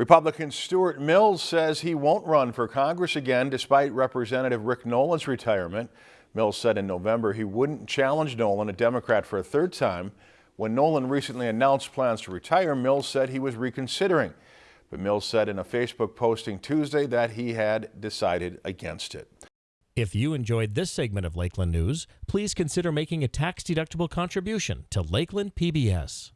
Republican Stewart Mills says he won't run for Congress again despite Representative Rick Nolan's retirement. Mills said in November he wouldn't challenge Nolan, a Democrat, for a third time. When Nolan recently announced plans to retire, Mills said he was reconsidering. But Mills said in a Facebook posting Tuesday that he had decided against it. If you enjoyed this segment of Lakeland News, please consider making a tax-deductible contribution to Lakeland PBS.